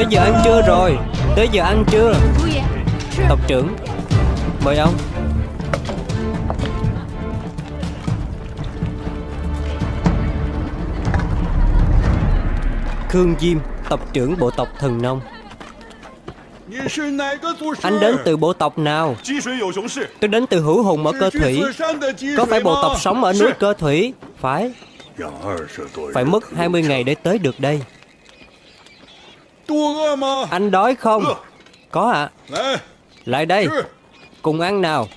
Tới giờ ăn trưa rồi. Tới giờ ăn trưa. Tộc trưởng, Mời ông. Khương Diêm, Tộc trưởng bộ tộc Thần Nông. Anh đến từ bộ tộc nào? Tôi đến từ hữu hùng ở cơ thủy. Có phải bộ tộc sống ở núi cơ thủy? Phải. Phải mất 20 ngày để tới được đây. Anh đói không. Có ạ. 来，Lại đây. 吃。Cùng ăn nào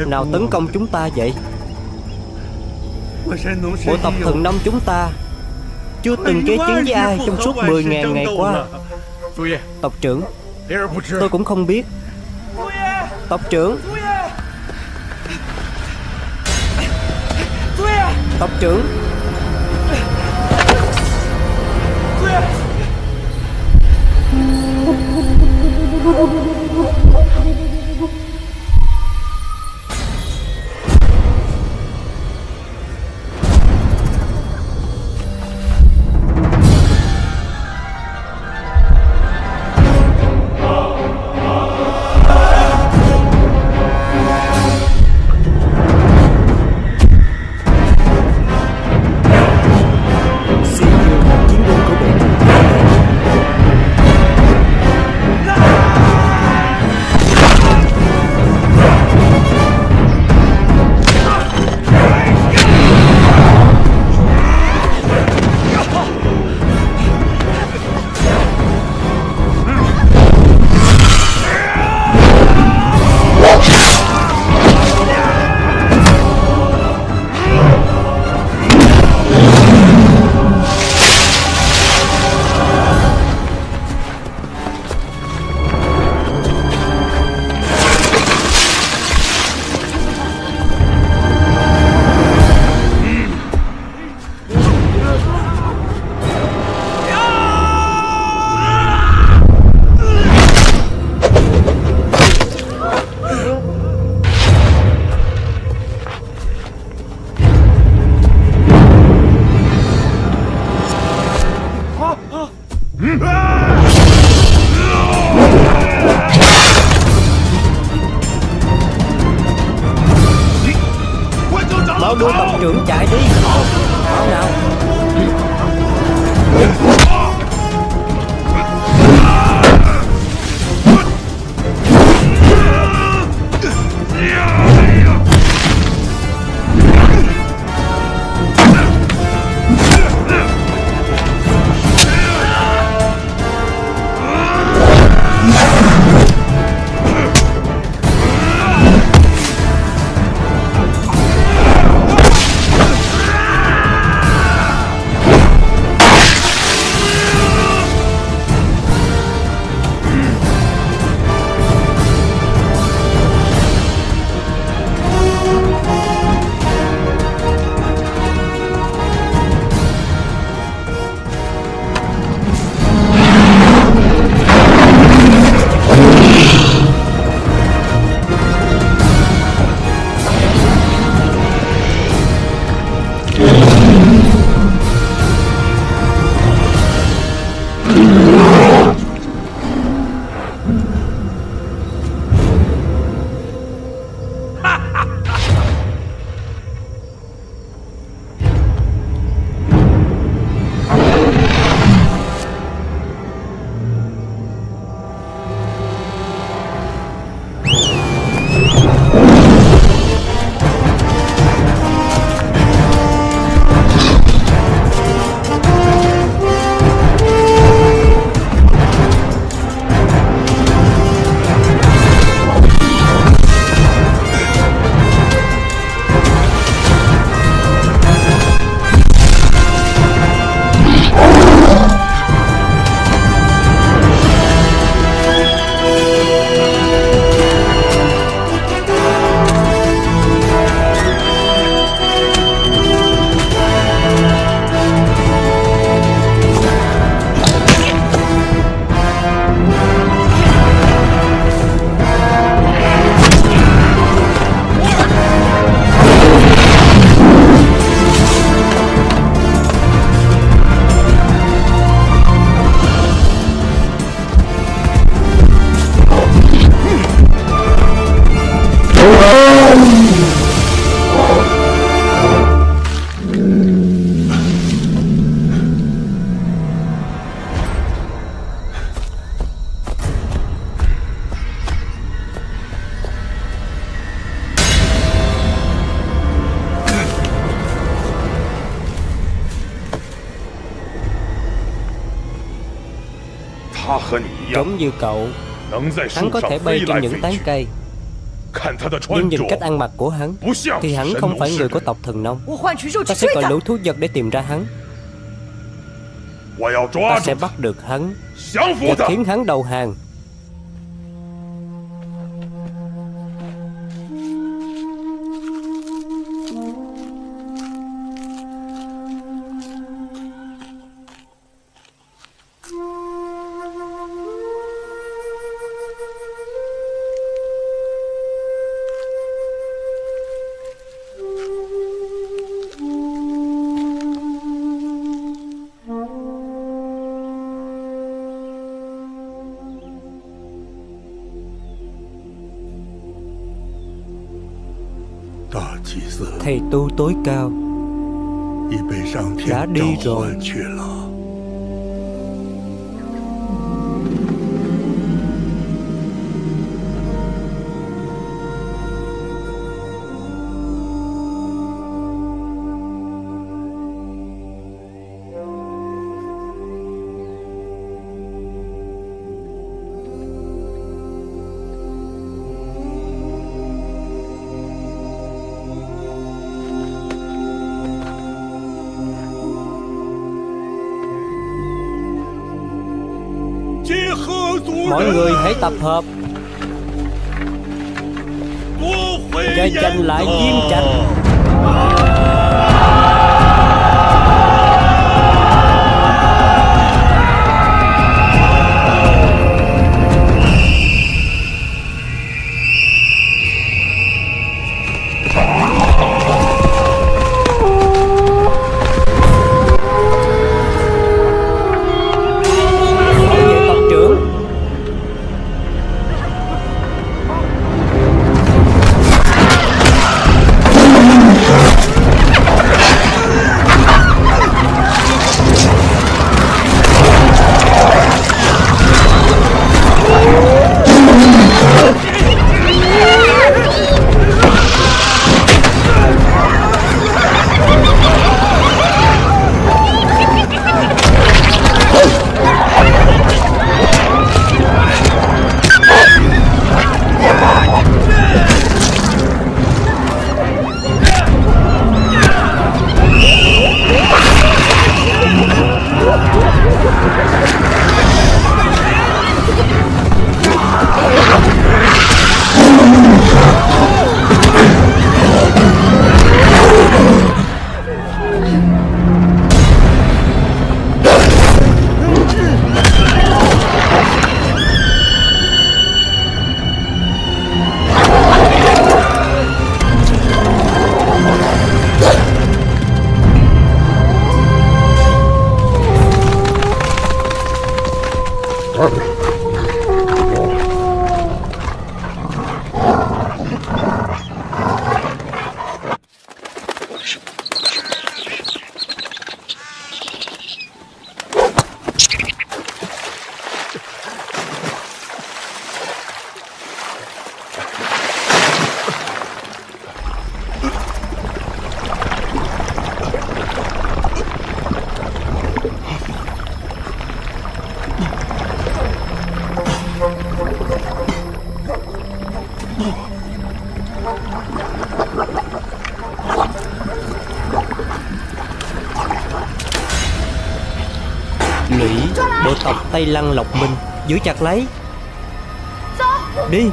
tộc nào tấn công chúng ta vậy Bộ tộc thần nông chúng ta Chưa từng kế chiến với ai trong suốt 10.000 ngày qua Tộc trưởng, Tôi cũng không biết Tộc trưởng Tộc trưởng Báo đuôi tộc trưởng chạy đi Báo nào? Giống như cậu. Hắn có thể bay trên những tán cây。Nhưng nhìn cách ăn mặc của hắn Thì hắn không phải người của tộc thần nông. Ta sẽ gọi lũ thú vật để tìm ra hắn. Ta sẽ bắt được hắn Và khiến hắn đầu hàng Thầy tu tối cao. Đã đi rồi. Lăng Lộc Minh. Giữ chặt lấy. Đi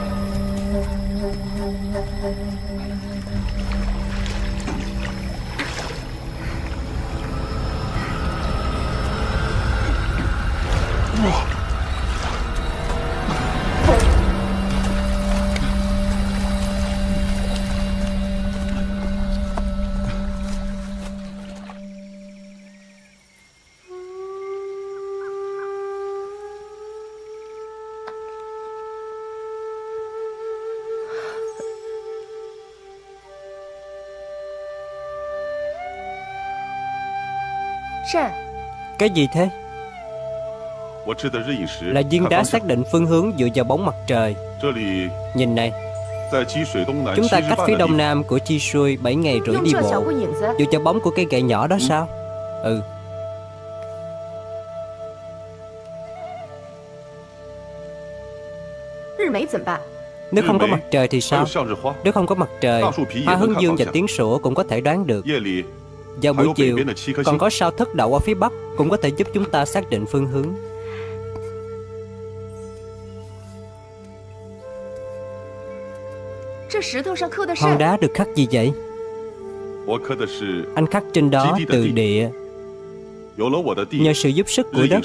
Cái gì thế? Là viên đá xác định phương hướng dựa vào bóng mặt trời. Nhìn này Chúng ta cách phía đông nam của Chi Sui 7 ngày rưỡi đi bộ. Dựa vào bóng của cái gậy nhỏ đó sao? Ừ. Nếu không có mặt trời thì sao? Nếu không có mặt trời Hoa hướng dương và tiếng sủa cũng có thể đoán được vào buổi chiều Còn có sao thất đậu ở phía bắc Cũng có thể giúp chúng ta xác định phương hướng. Hòn đá được khắc gì vậy? Anh khắc trên đó từ địa. Nhờ sự giúp sức của đất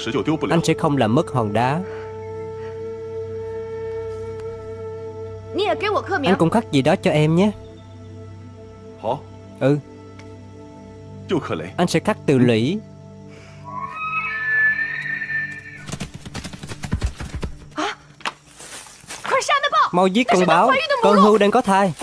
Anh sẽ không làm mất hòn đá. Anh cũng khắc gì đó cho em nhé. Ừ anh sẽ cắt từ lũy. Mau giết con báo. Con hưu đang có thai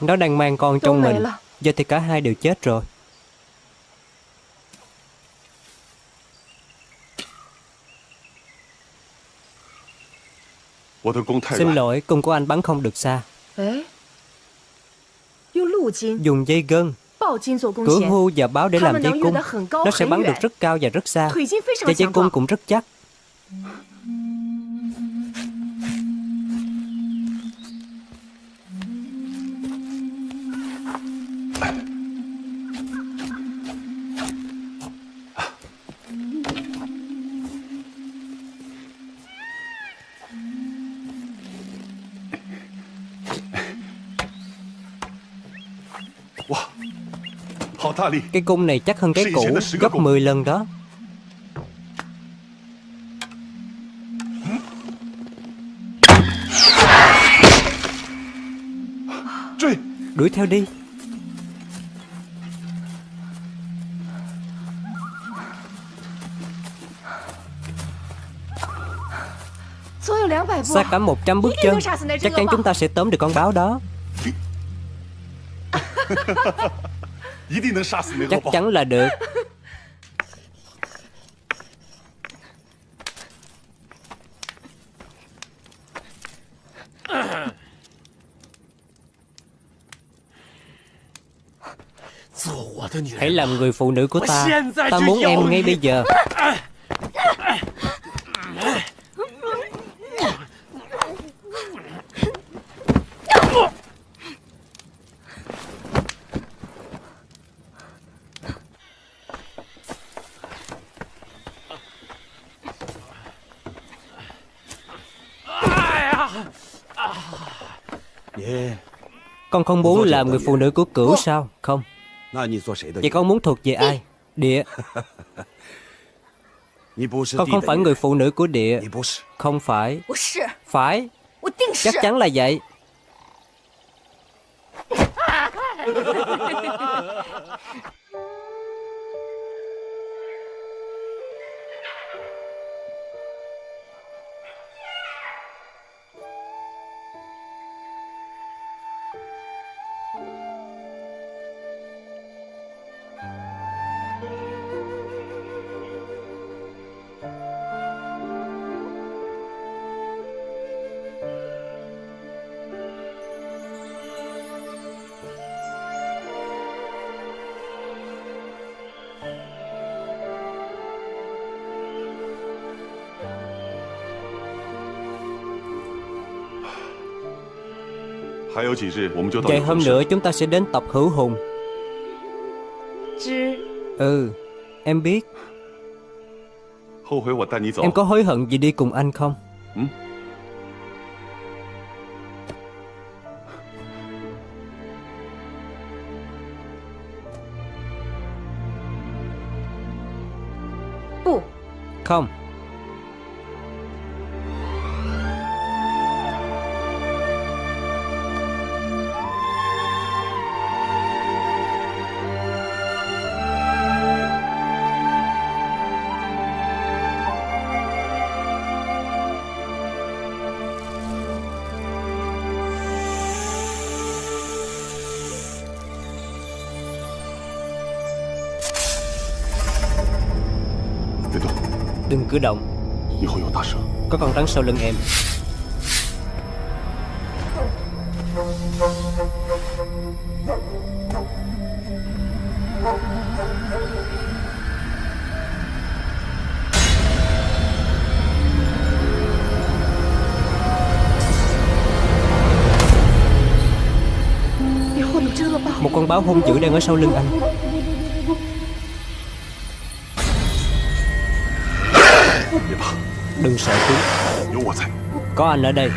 Nó đang mang con trong mình. Giờ thì cả hai đều chết rồi. Xin lỗi, cung của anh bắn không được xa. Dùng dây gân. Cửa hưu và báo để làm dây cung. Nó sẽ bắn được rất cao và rất xa. Và dây cung cũng rất chắc Cái cung này chắc hơn cái cũ Gấp 10 lần đó. Đuổi theo đi. Xa cả 100 bước chân? Chắc chắn chúng ta sẽ tóm được con báo đó Chắc chắn là được. Hãy làm người phụ nữ của ta. Ta muốn em ngay bây giờ Con không muốn làm người phụ nữ của cửu sao? Không. Vậy con muốn thuộc về ai? Địa. Con không phải người phụ nữ của địa. Không phải. Phải. Chắc chắn là vậy Vài hôm nữa chúng ta sẽ đến tộc Hữu Hùng. Ừ Em biết. Em có hối hận gì đi cùng anh không? Ừ? Không Đừng cử động. Có con rắn sau lưng em. Một con báo hung dữ đang ở sau lưng anh Đừng sợ chúng. Có anh ở đây.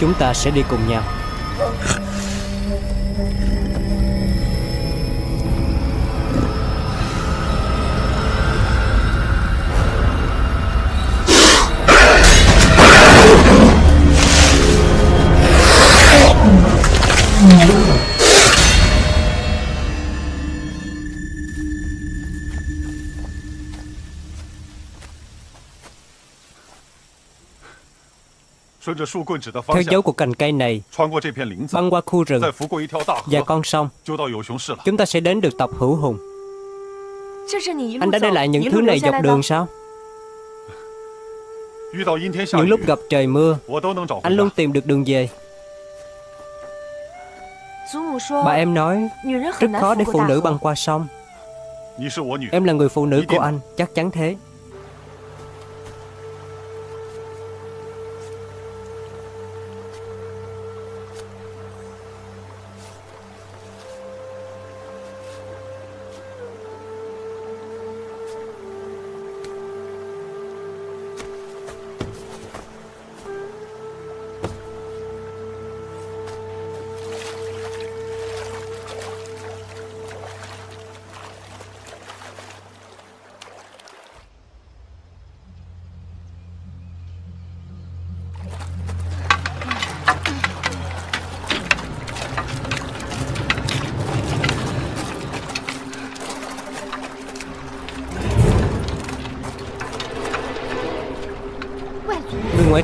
Chúng ta sẽ đi cùng nhau Theo dấu của cành cây này, băng qua khu rừng và con sông, chúng ta sẽ đến được tộc hữu hùng. Anh đã để lại những thứ này dọc đường sao? Những lúc gặp trời mưa, anh luôn tìm được đường về. Bà em nói, rất khó để phụ nữ băng qua sông. Em là người phụ nữ của anh, chắc chắn thế.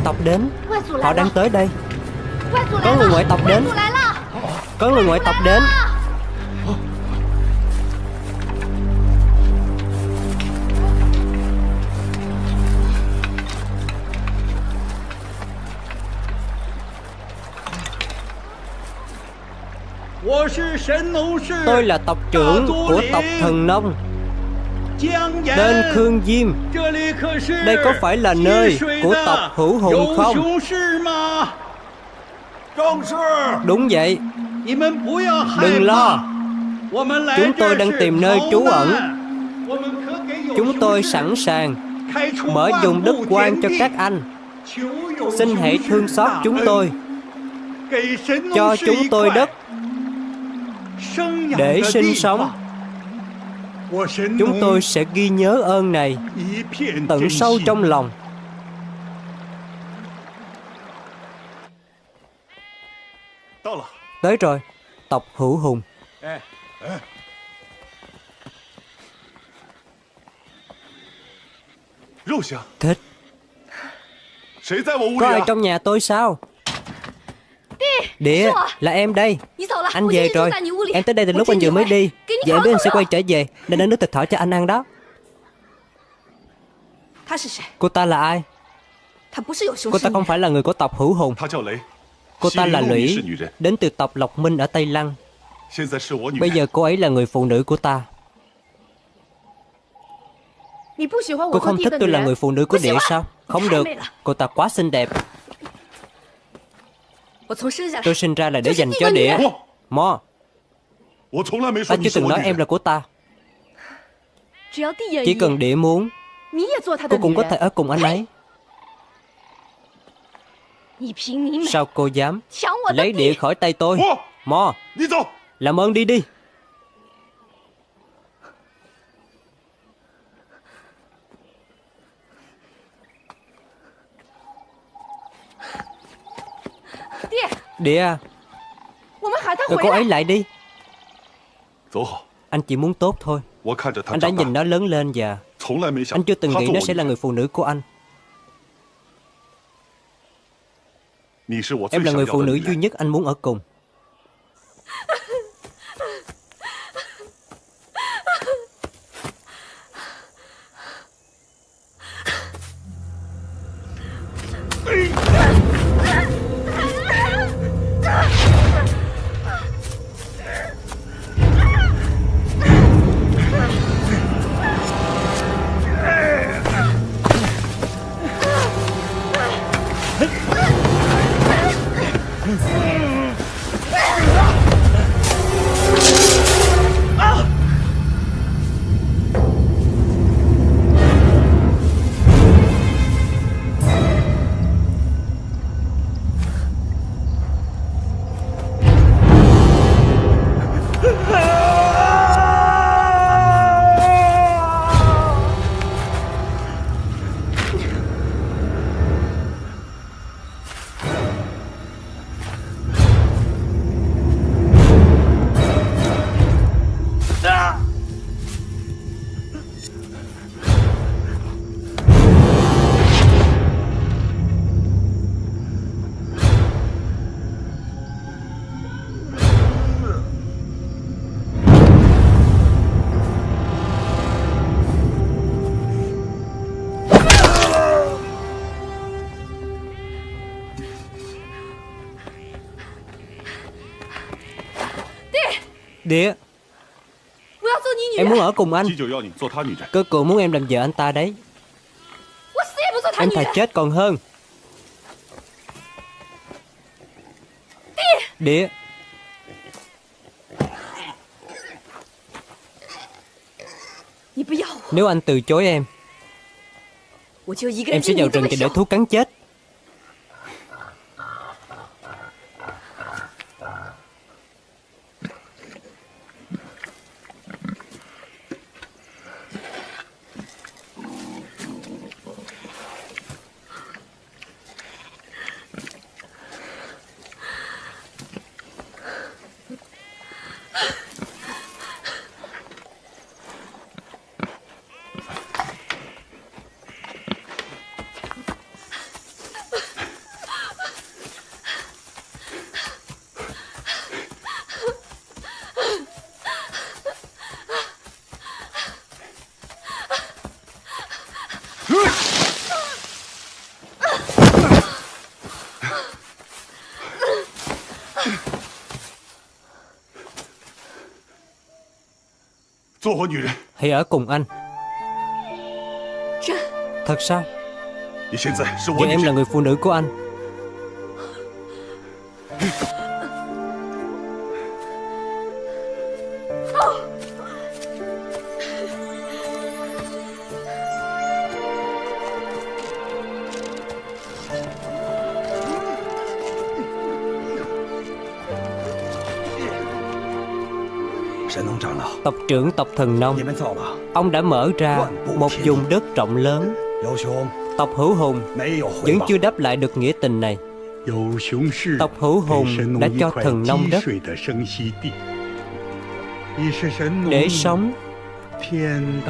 Tộc đến. Họ đang tới đây. Có người ngoại tộc đến. Có người ngoại tộc đến. Tôi là tộc trưởng của tộc Thần Nông Tên Khương Diêm Đây có phải là nơi của tộc Hữu Hùng không? Đúng vậy. Đừng lo. Chúng tôi đang tìm nơi trú ẩn. Chúng tôi sẵn sàng Mở dùng đất quan cho các anh. Xin hãy thương xót chúng tôi. Cho chúng tôi đất. Để sinh sống Chúng tôi sẽ ghi nhớ ơn này Tận sâu trong lòng. Tới rồi Tộc hữu hùng. Thích Có ai trong nhà tôi sao? Địa, là em đây. Anh về rồi. Em tới đây từ lúc anh vừa mới đi. Giờ em biết anh sẽ quay trở về Nên đã nước thịt thỏ cho anh ăn đó. Cô ta là ai? Cô ta không phải là người của tộc Hữu Hùng. Cô ta là Lũy Đến từ tộc Lộc Minh ở Tây Lăng. Bây giờ cô ấy là người phụ nữ của ta. Cô không thích tôi là người phụ nữ của địa sao? Không được. Cô ta quá xinh đẹp Tôi sinh ra là để dành cho địa Mo. Ta chưa từng nói em là của ta. Chỉ cần địa muốn Cô cũng có thể ở cùng anh ấy. Sao cô dám Lấy địa khỏi tay tôi? Mo. Làm ơn đi đi Địa à? Gọi cô ấy lại đi. Anh chỉ muốn tốt thôi. Anh đã nhìn nó lớn lên và Anh chưa từng nghĩ nó sẽ là người phụ nữ của anh. Em là người phụ nữ duy nhất anh muốn ở cùng ở cùng anh. Cơ cụ muốn em làm vợ anh ta đấy. Em thà chết còn hơn. Địa Nếu anh từ chối em Em sẽ vào rừng để thú cắn chết Hãy ở cùng anh. Thật sao? Giờ em là người phụ nữ của anh trưởng tộc thần nông. Ông đã mở ra một vùng đất rộng lớn. Tộc hữu hùng. Vẫn chưa đáp lại được nghĩa tình này. Tộc hữu hùng đã cho thần nông đất. Để sống.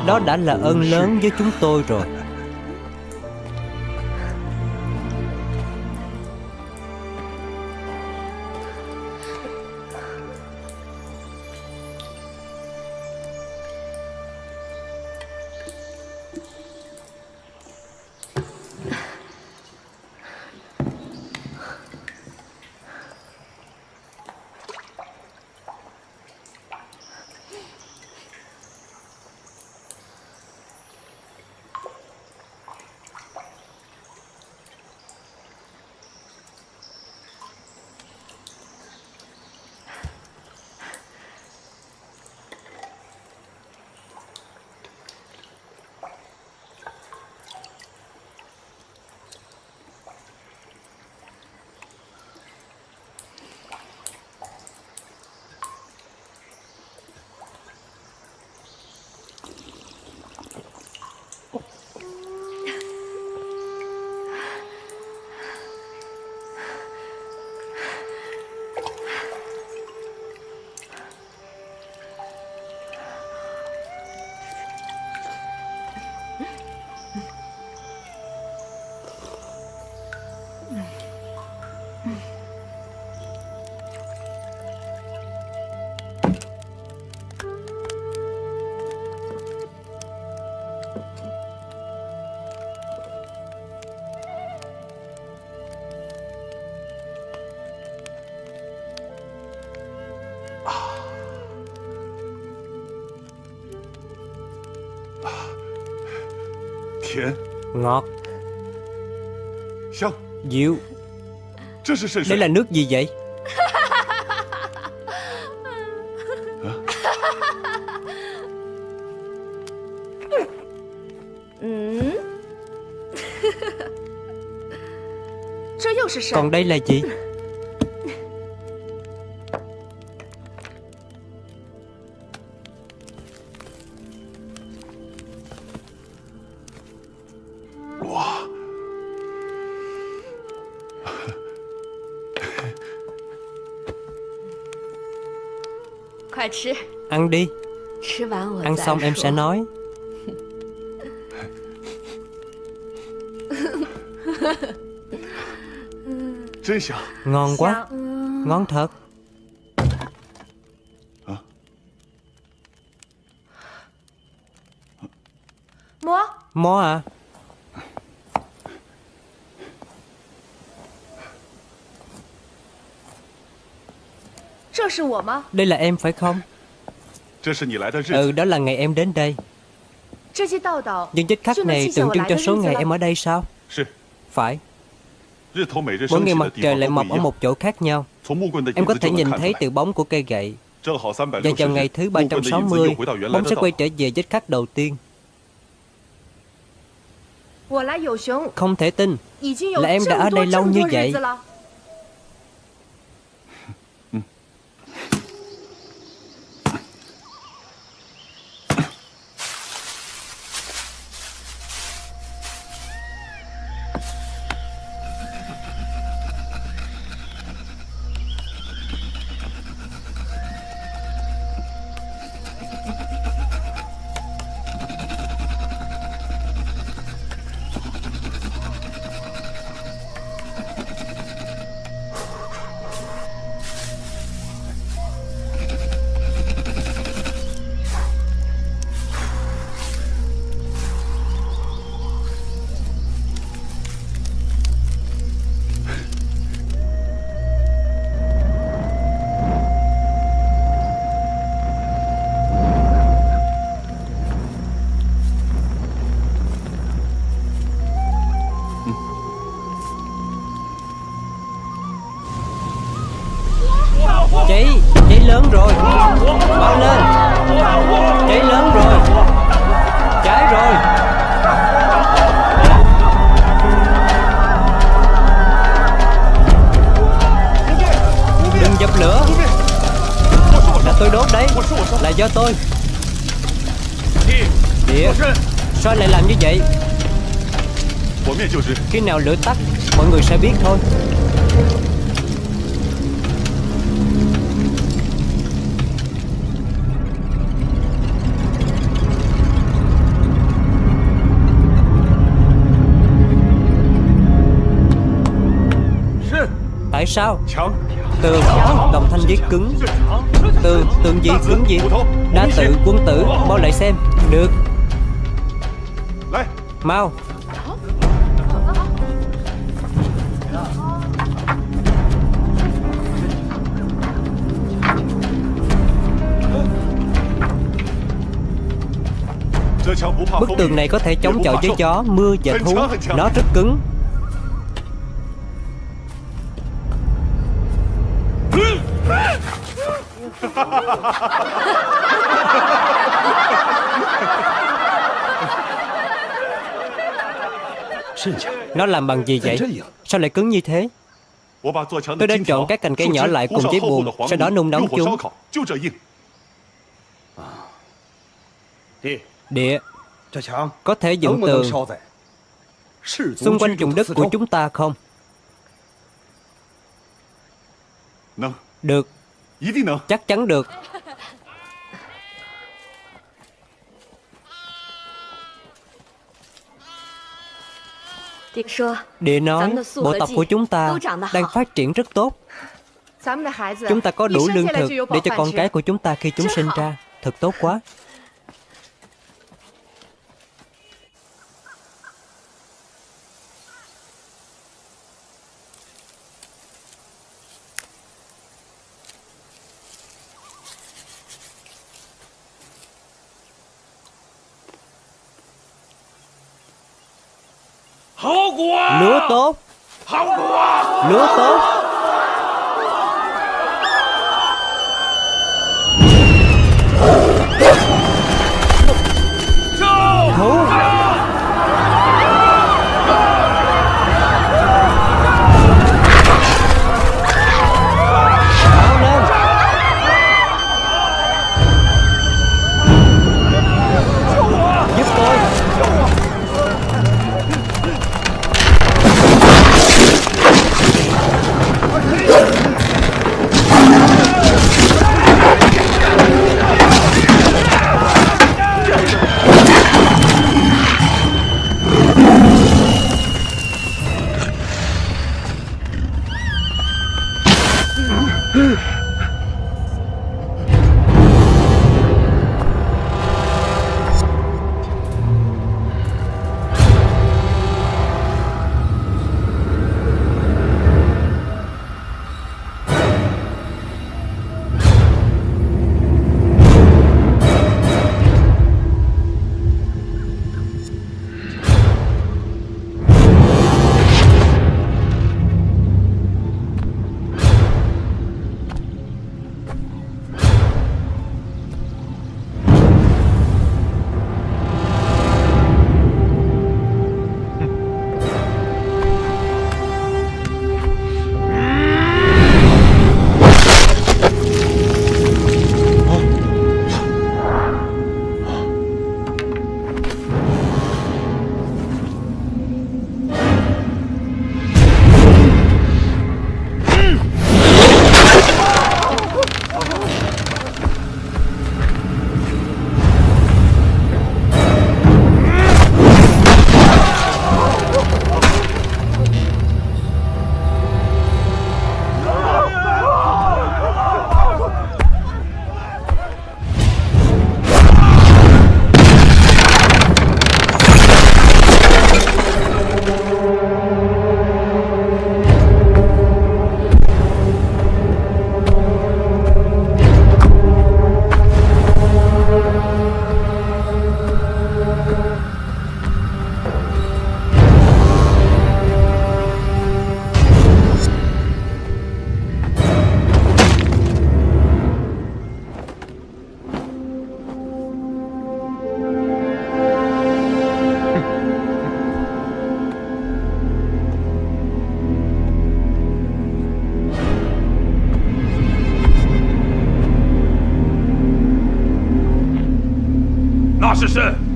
Đó đã là ơn lớn với chúng tôi rồi Ngọt。Dịu Đây là nước gì vậy? Còn đây là gì đi. Ăn xong em sẽ nói. Ngon quá. Ngon thật. Mó à? Đây là em phải không Ừ đó là ngày em đến đây. Những vết khắc này tượng trưng cho số ngày em ở đây sao? Phải. Mỗi ngày mặt trời lại mọc ở một chỗ khác nhau. Em có thể nhìn thấy từ bóng của cây gậy. Và vào ngày thứ 360 Bóng sẽ quay trở về vết khắc đầu tiên. Không thể tin. Là em đã ở đây lâu như vậy nào lửa tắt, Mọi người sẽ biết thôi. Tại sao? Tường Đồng thanh viết cứng. Tường Tường gì cứng gì? Đa tự quân tử Mau lại xem. Được. Mau. Bức tường này có thể chống chọi với gió, mưa và thú Nó rất cứng Nó làm bằng gì vậy? Sao lại cứng như thế? Tôi đã chọn các cành cây nhỏ lại cùng giấy buồn Sau đó nung nóng chúng Địa Có thể dựng tường Xung quanh vùng đất của chúng ta không? Được. Chắc chắn được. Địa nói bộ tộc của chúng ta đang phát triển rất tốt. Chúng ta có đủ lương thực để cho con cái của chúng ta khi chúng sinh ra. Thật tốt quá Lúa tốt. Lúa tốt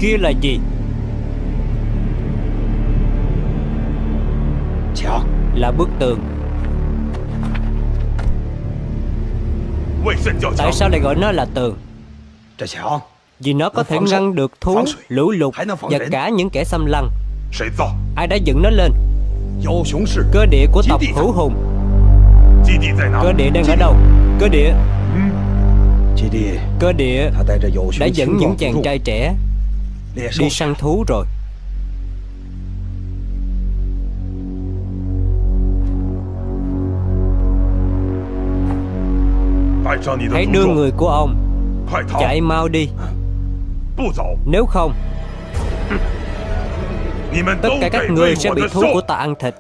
Kia là gì? Là bức tường. Tại sao lại gọi nó là tường? Vì nó có thể ngăn được thú, lũ lụt Và cả những kẻ xâm lăng. Ai đã dựng nó lên? Cơ địa của tộc Hữu Hùng. Cơ địa đang ở đâu? Cơ địa. Cơ địa đã dẫn những chàng trai trẻ Đi săn thú rồi. Hãy đưa người của ông Chạy mau đi. Nếu không Tất cả các người sẽ bị thú của ta ăn thịt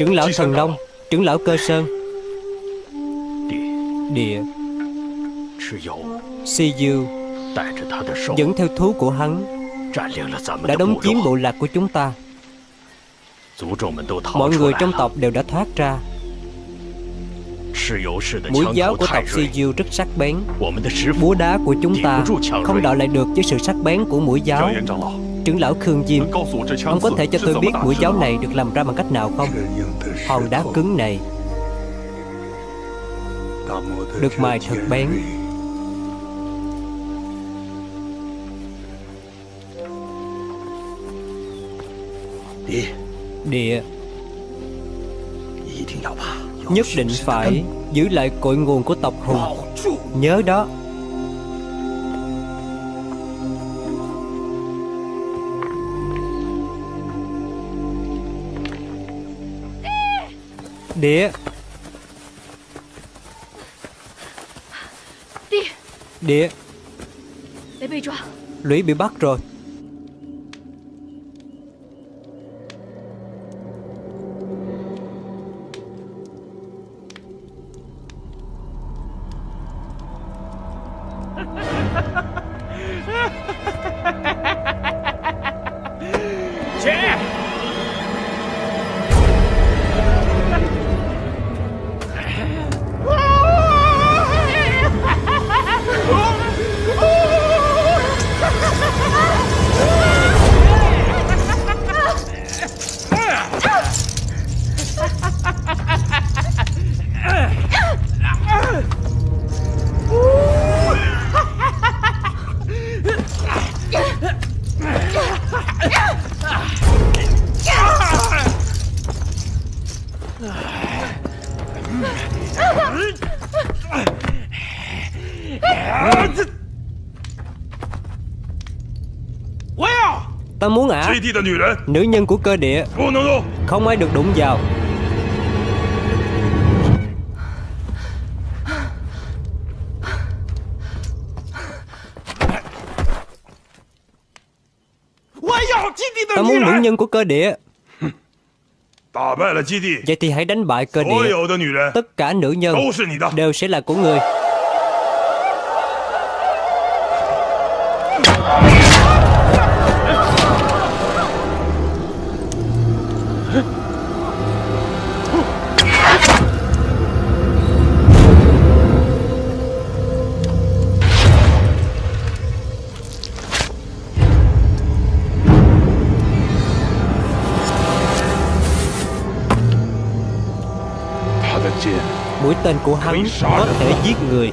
Trưởng lão Thần Long Trưởng lão Cơ Sơn. Địa. Si Du Dẫn theo thú của hắn Đã đóng chiếm bộ lạc của chúng ta. Mọi người trong tộc đều đã thoát ra. Mũi giáo của tộc Si Du rất sắc bén. Búa đá của chúng ta Không đỡ lại được với sự sắc bén của mũi giáo Trưởng lão Khương Diêm Ông có thể cho tôi biết mũi giáo này được làm ra bằng cách nào không? Hòn đá cứng này Được mài thật bén. Địa Nhất định phải giữ lại cội nguồn của tộc Hùng. Nhớ đó Địa Địa Lũy bị bắt rồi Nữ nhân của cơ địa. Không ai được đụng vào. Ta muốn nữ nhân của cơ địa. Vậy thì hãy đánh bại cơ địa. Tất cả nữ nhân Đều sẽ là của người tên của hắn có thể giết người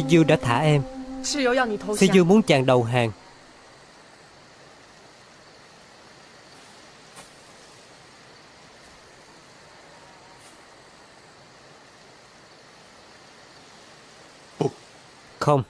Siyu đã thả em. Siyu muốn chàng đầu hàng. Không.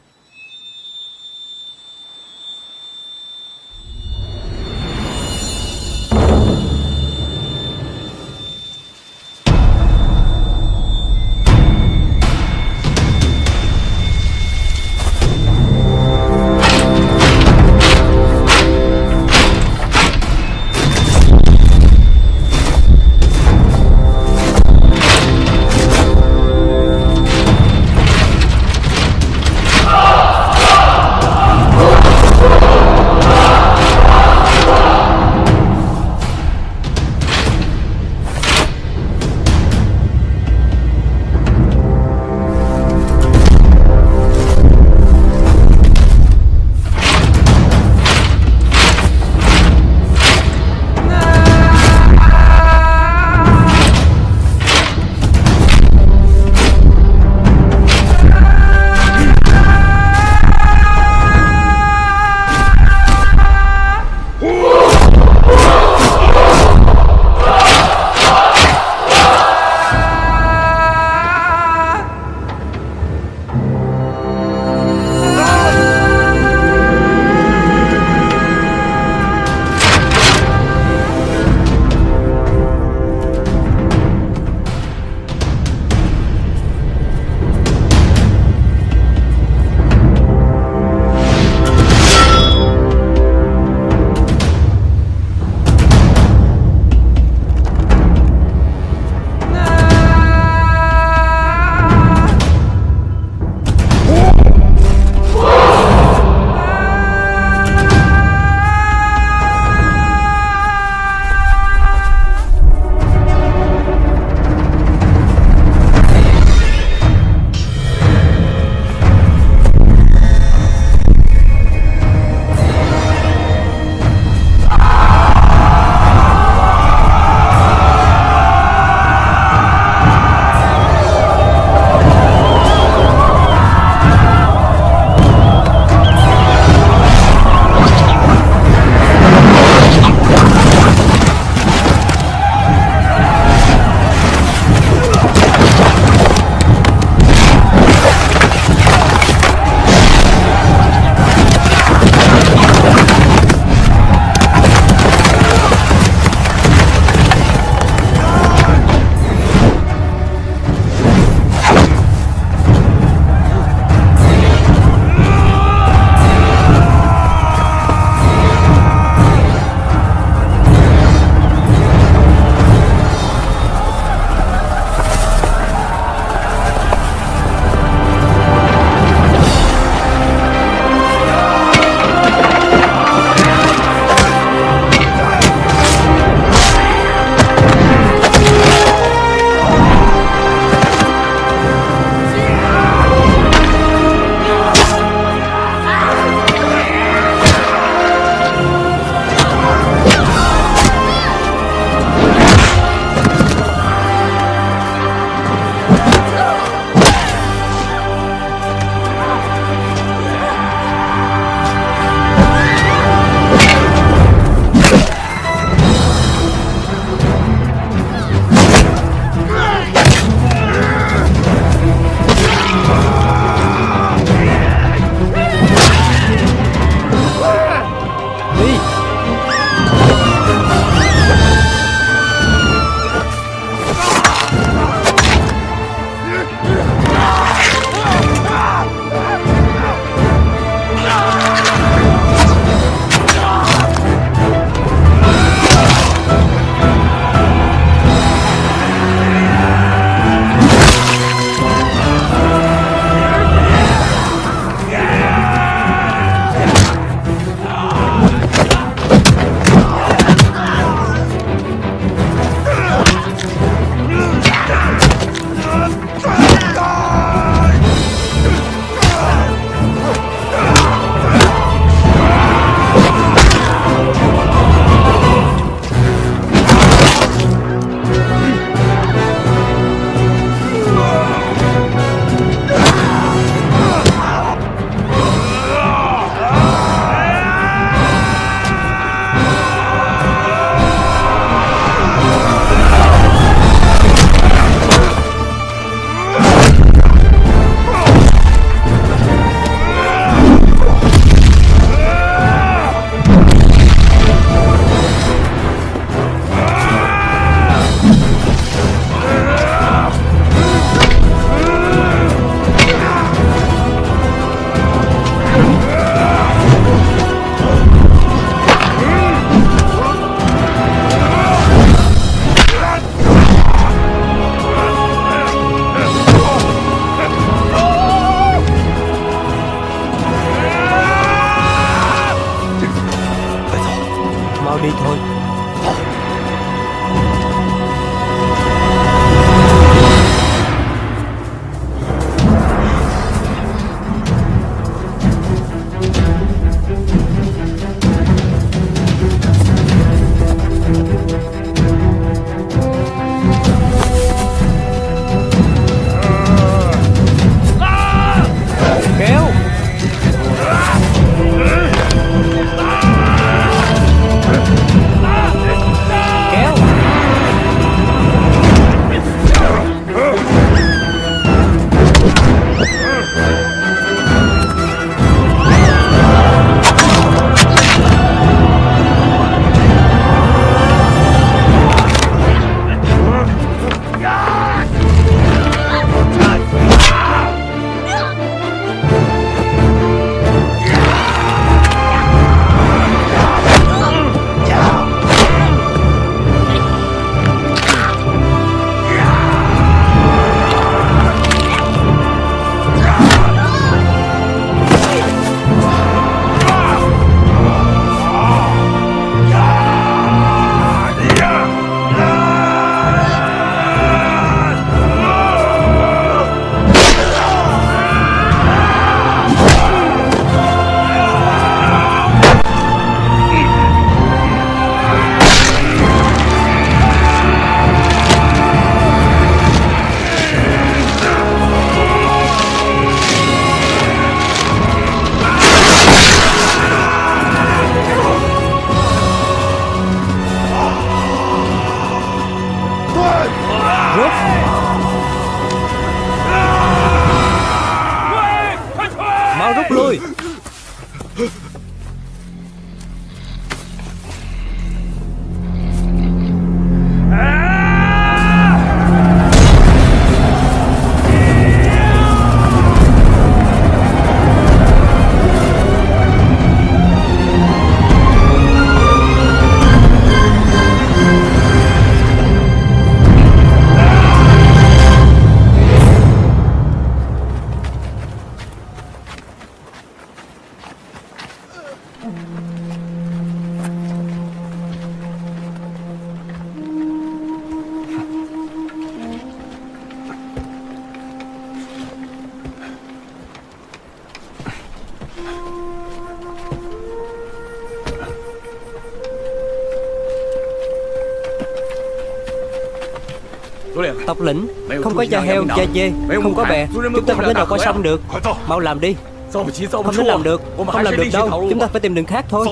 Tộc lĩnh Không có da heo, da dê. Không có bè. Chúng ta không thể nào qua sông được. Mau làm đi. Không thể làm được. Không làm được đâu. Chúng ta phải tìm đường khác thôi.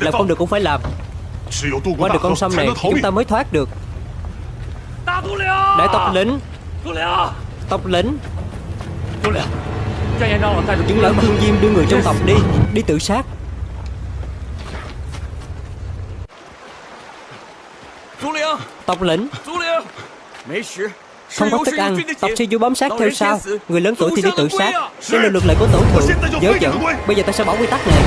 Làm không được cũng phải làm. Qua được con sông này chúng ta mới thoát được. Đại tộc lĩnh Tộc lĩnh Những lão thương diêm đưa người trong tộc đi. Đi tự sát. Tộc lĩnh không có thức ăn Tộc sư du bám sát theo sau. Người lớn tuổi thì đi tự sát Đây là luật lệ của tổ thượng Dớ dẫn Bây giờ ta sẽ bỏ quy tắc này.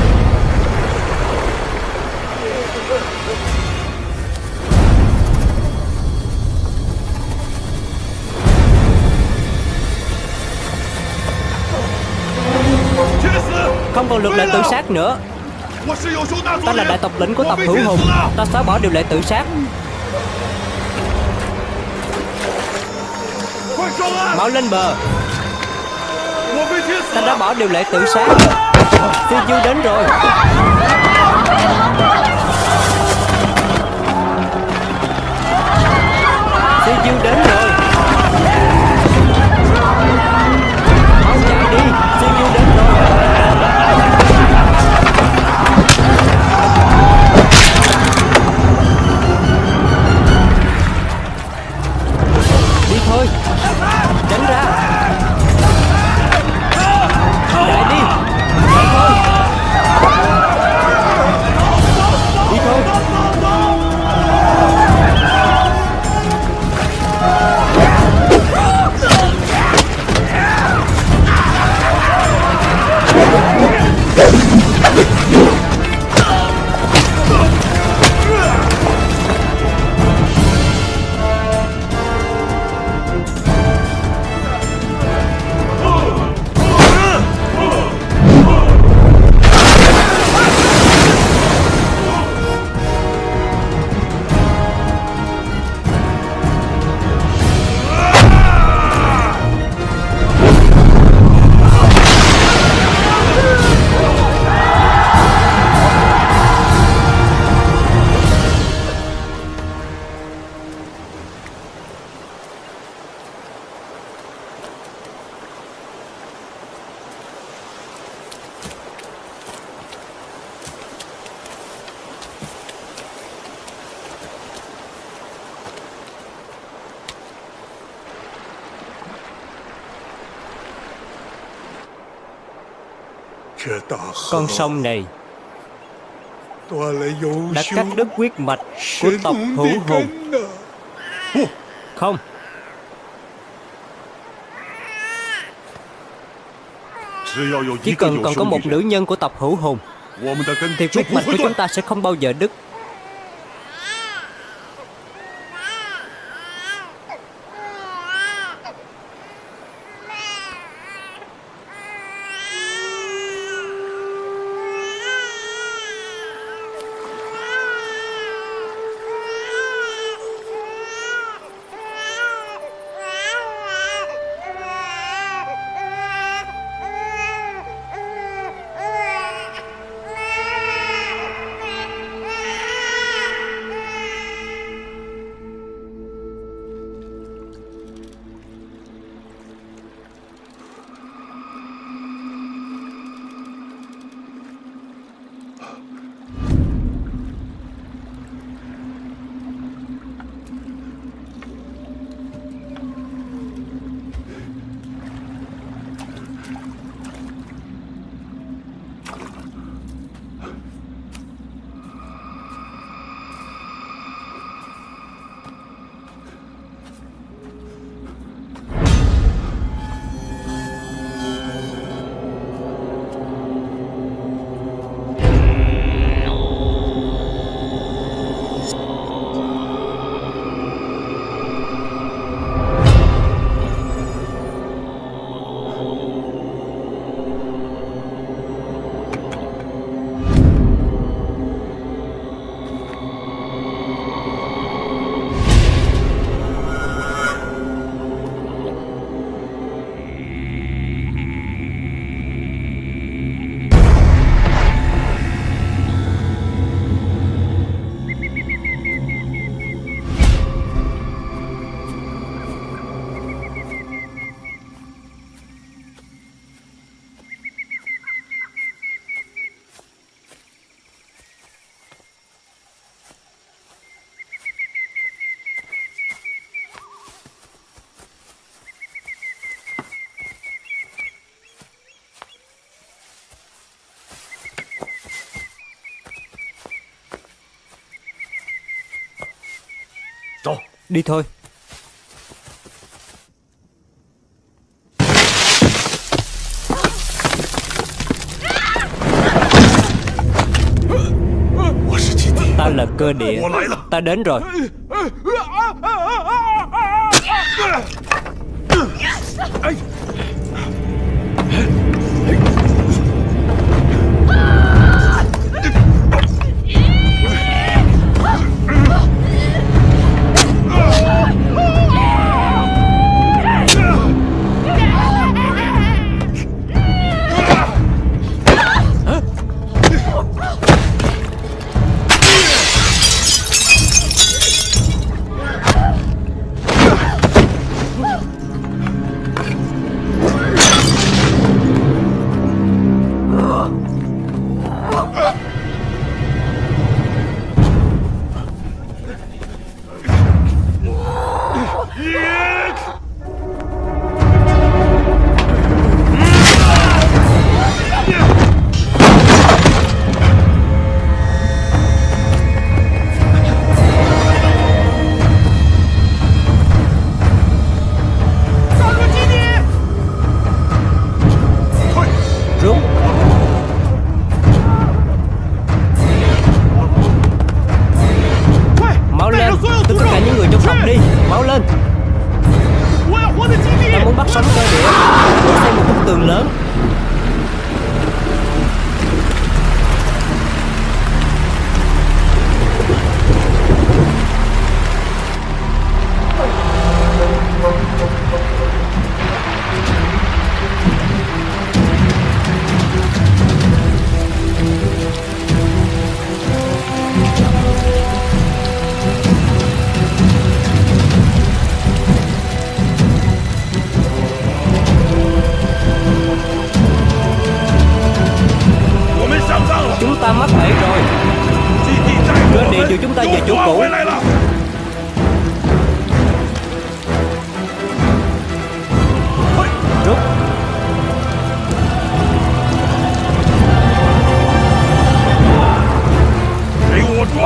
Không còn luật lệ tự sát nữa. Ta là đại tộc lĩnh của tộc hữu hùng. Ta xóa bỏ điều lệ tự sát Mau lên bờ. Ta đã bỏ điều lệ tự sát. Sư Du đến rồi. Sư Du đến rồi. Con sông này đã cắt đứt huyết mạch của tộc hữu hùng Không. Chỉ cần còn có một nữ nhân của tộc hữu hùng Thì huyết mạch của chúng ta sẽ không bao giờ đứt Đi thôi. Ta là cơ địa. Ta đến rồi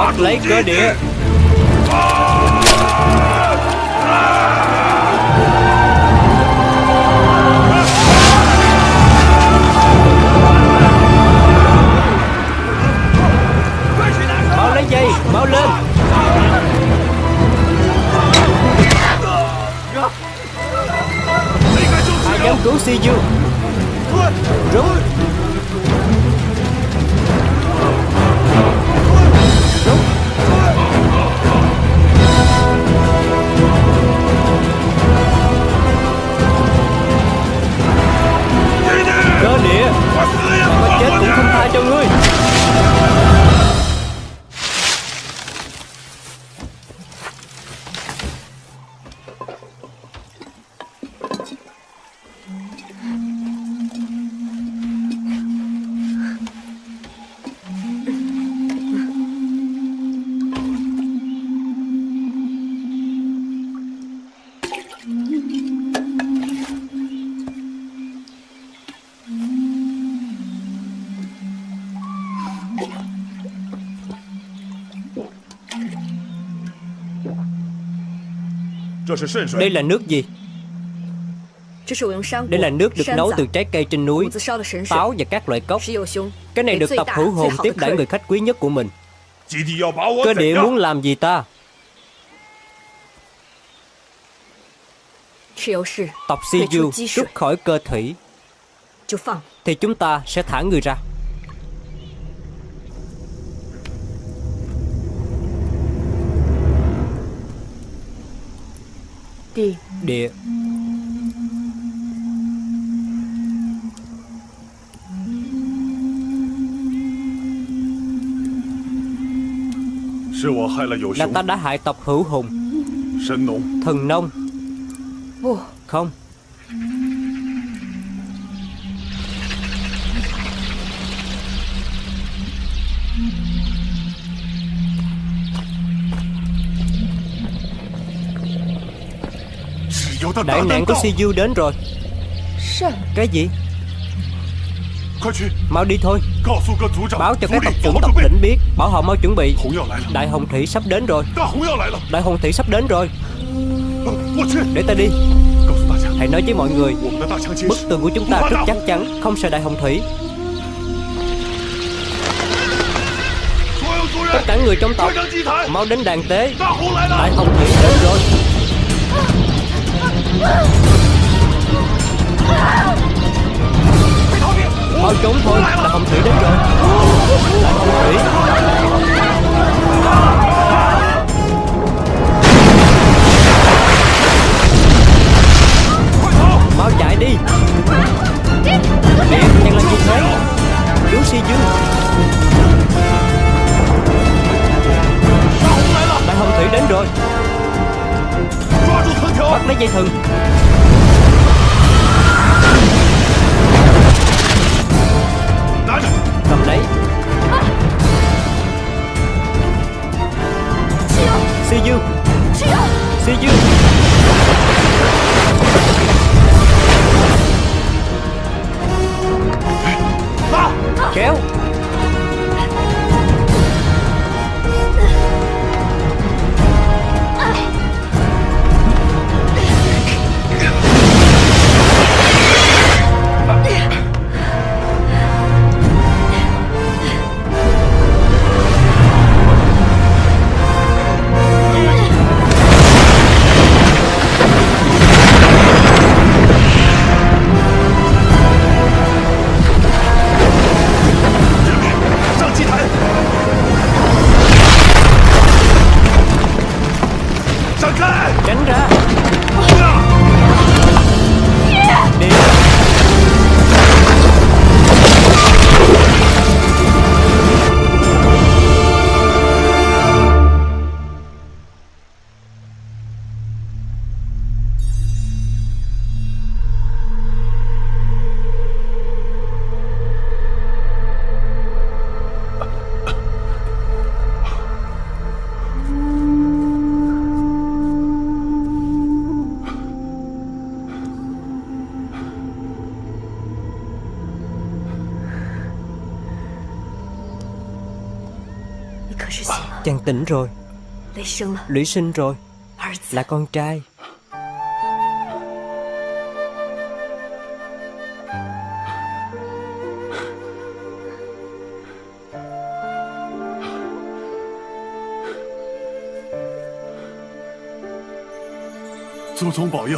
Bắt lấy cơ địa Mau lấy dây Mau lên. Ai dám cứu Si dương Rút Cơ địa Mà chết cũng không tha cho ngươi. Đây là nước gì? Đây là nước được nấu từ trái cây trên núi Táo và các loại cốc. Cái này được tập hữu hồn tiếp đãi người khách quý nhất của mình. Cơ địa muốn làm gì ta? Tộc Si Du rút khỏi cơ thủy。Thì chúng ta sẽ thả người ra. địa là ta đã hại tộc hữu hùng. Thần nông. Không. Đại nạn của Siêu đến rồi. Cái gì? Mau đi thôi. Báo cho các tộc trưởng tộc tỉnh biết. Bảo họ mau chuẩn bị. Đại Hồng Thủy sắp đến rồi. Đại Hồng Thủy sắp đến rồi. Để ta đi. Hãy nói với mọi người. Bức tường của chúng ta rất chắc chắn Không sợ Đại Hồng Thủy Tất cả người trong tộc Mau đến đàn tế. Đại Hồng Thủy đến rồi. Mau trốn thôi, là hồng thủy đến rồi. Là hồng thủy Mau chạy đi. Điện đang là gì thế Cứu si chứ. Đại hồng thủy đến rồi. Bắt lấy dây thừng. Cầm lấy. Si dư Si dư Kéo. Get Lũy sinh rồi. Là con trai.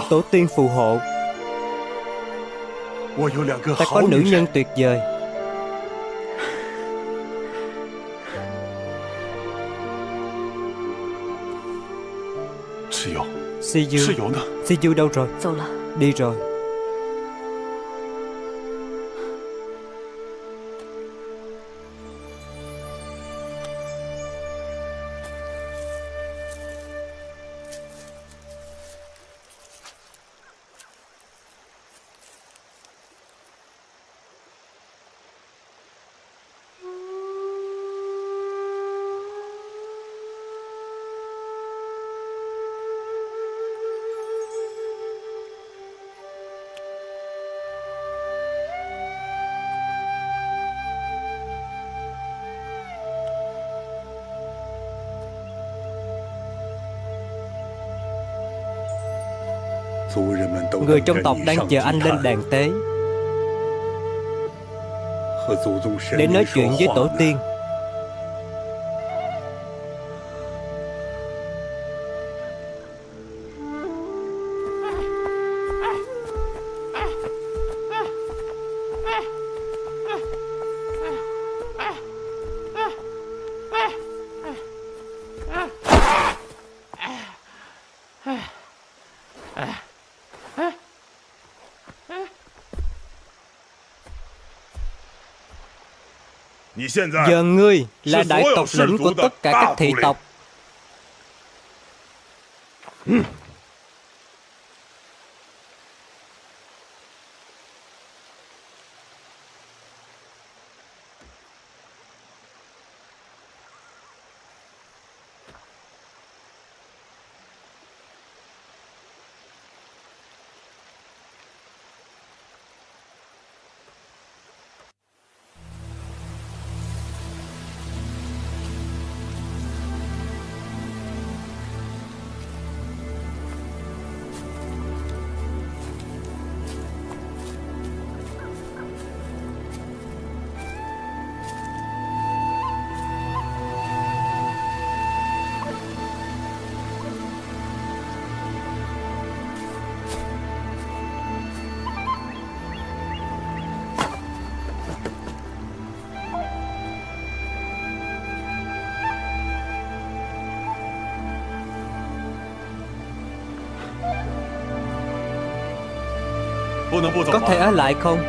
Tổ tiên phù hộ. Ta có nữ nhân tuyệt vời Si Du Si Du đâu rồi. Đi rồi Người trong tộc đang chờ anh lên đàn tế. Để nói chuyện với tổ tiên. Giờ ngươi là đại tộc lĩnh của tất cả các thị tộc Có thể ở lại không?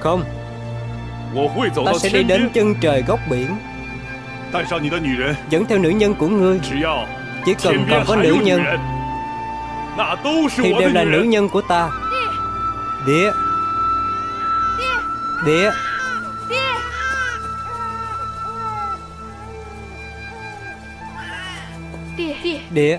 Không? Ta sẽ đi đến chân trời góc biển. Dẫn theo nữ nhân của ngươi. Chỉ cần còn có nữ nhân. Thì đều là nữ nhân của ta. Địa Địa Địa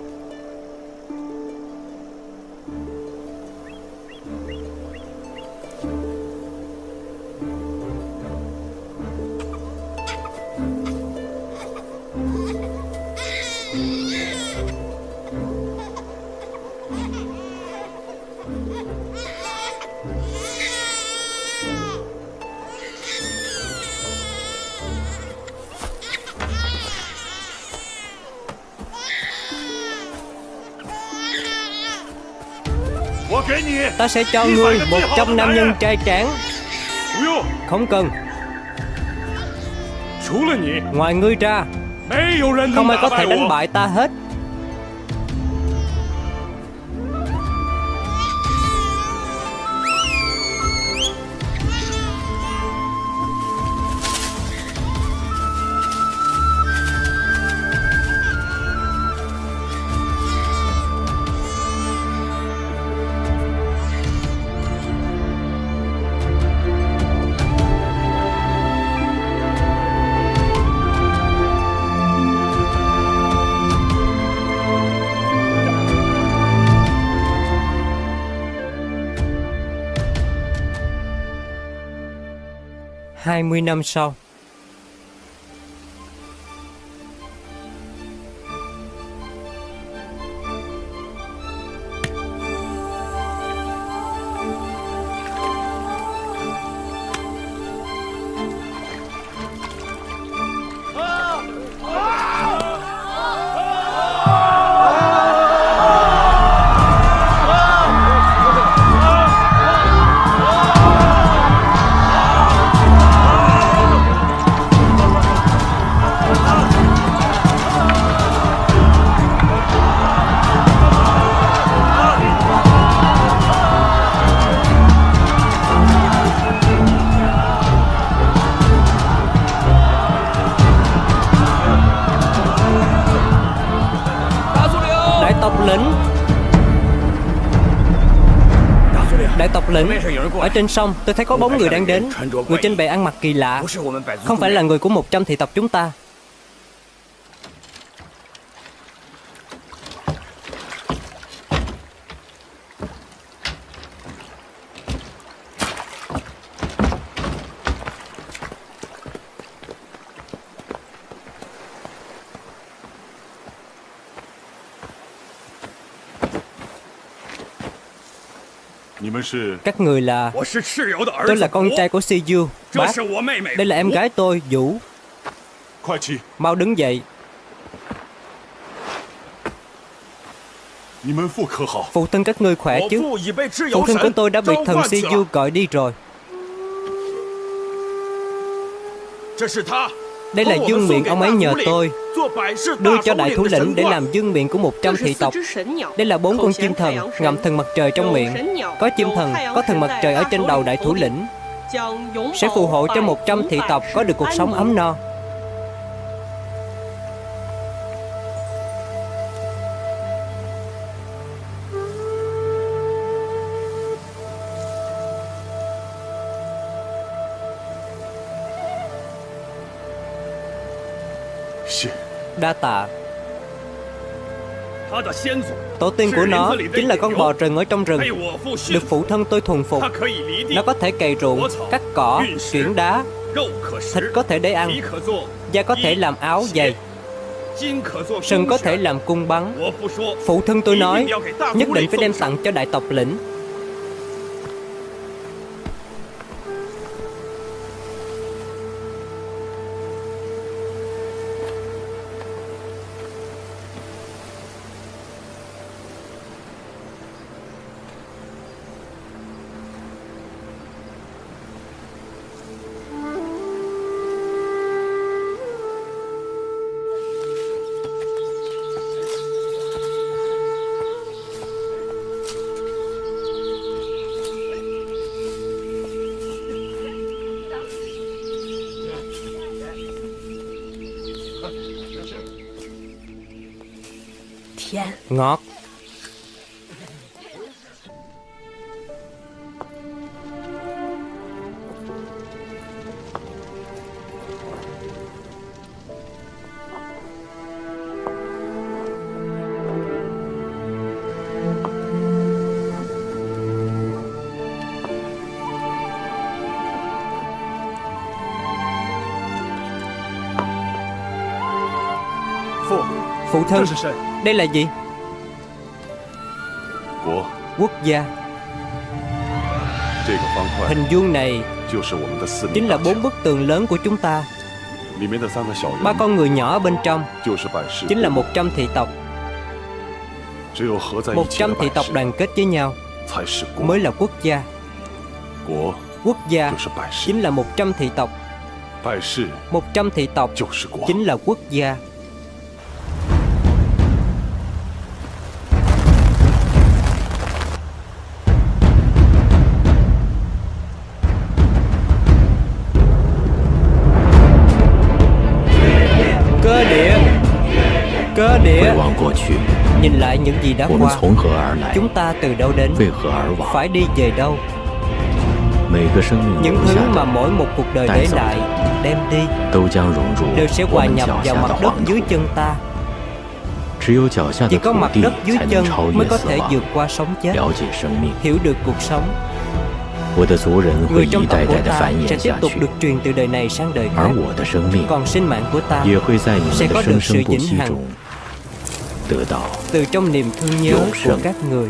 Ta sẽ cho ngươi một trăm nam nhân trai tráng. Không cần. Ngoài ngươi ra Không ai có thể đánh bại ta hết 20 năm sau. Ở trên sông tôi thấy có bóng người đang đến. Người trên bè ăn mặc kỳ lạ. Không phải là người của 100 thị tộc chúng ta Các người là Tôi là con trai của Si Bác Đây là em gái tôi Vũ. Mau đứng dậy. Phụ thân các ngươi khỏe chứ? Phụ thân của tôi đã bị thần Si Du gọi đi rồi. Đây là dương miệng ông ấy nhờ tôi Đưa cho đại thủ lĩnh để làm dương miệng của 100 thị tộc. Đây là bốn con chim thần ngậm thần mặt trời trong miệng. Có chim thần, có thần mặt trời ở trên đầu đại thủ lĩnh. Sẽ phù hộ cho 100 thị tộc có được cuộc sống ấm no. đa tạ Tổ tiên của nó chính là con bò rừng ở trong rừng. Được phụ thân tôi thuần phục. Nó có thể cày ruộng, cắt cỏ, chuyển đá. Thịt có thể để ăn. Da có thể làm áo giày. Sừng có thể làm cung bắn. Phụ thân tôi nói Nhất định phải đem tặng cho đại tộc lĩnh. ngọt. Phụ thân Đây là gì? quốc gia. Hình vuông này Chính là bốn bức tường lớn của chúng ta. Ba con người nhỏ bên trong Chính là một trăm thị tộc. Một trăm thị tộc đoàn kết với nhau Mới là quốc gia. Quốc gia chính là một trăm thị tộc. Một trăm thị tộc chính là quốc gia. những gì đã qua. Chúng ta từ đâu đến? Phải đi về đâu? Những thứ mà mỗi một cuộc đời để lại Đem đi. Đều sẽ hòa nhập vào mặt đất dưới chân ta. Chỉ có mặt đất dưới chân Mới có thể vượt qua sống chết. Hiểu được cuộc sống. Người trong tộc của ta sẽ tiếp tục được truyền từ đời này sang đời khác. Còn sinh mạng của ta sẽ có được sự vĩnh hằng. Từ trong niềm thương nhớ của các người.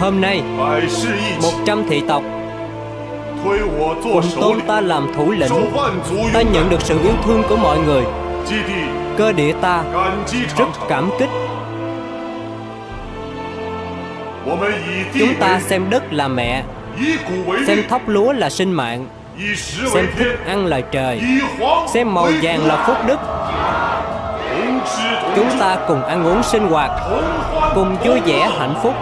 Hôm nay Một trăm thị tộc Cùng tôn ta làm thủ lĩnh. Ta nhận được sự yêu thương của mọi người Cơ địa ta Rất cảm kích. Chúng ta xem đất là mẹ Xem thóc lúa là sinh mạng Xem thức ăn là trời Xem màu vàng là phúc đức. Chúng ta cùng ăn uống sinh hoạt Cùng vui vẻ hạnh phúc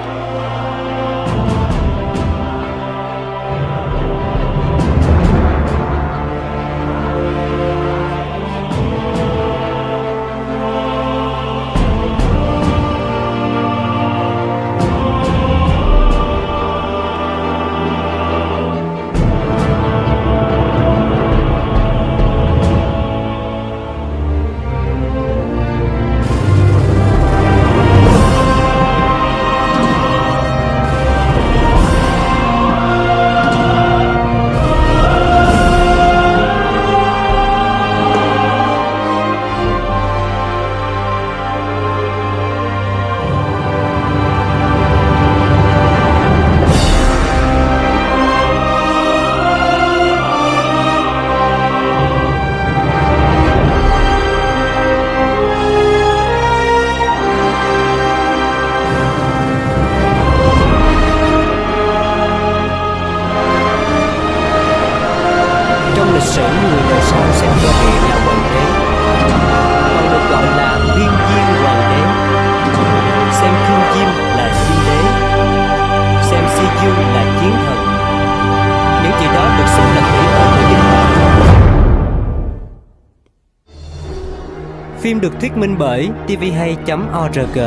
được thuyết minh bởi tvhay.org